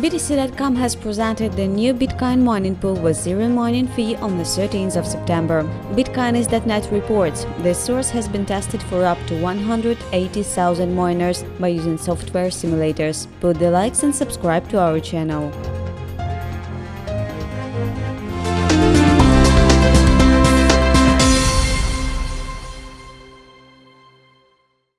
BTC.com has presented the new Bitcoin mining pool with zero mining fee on the 13th of September. Bitcoinist.net reports the source has been tested for up to 180,000 miners by using software simulators. Put the likes and subscribe to our channel.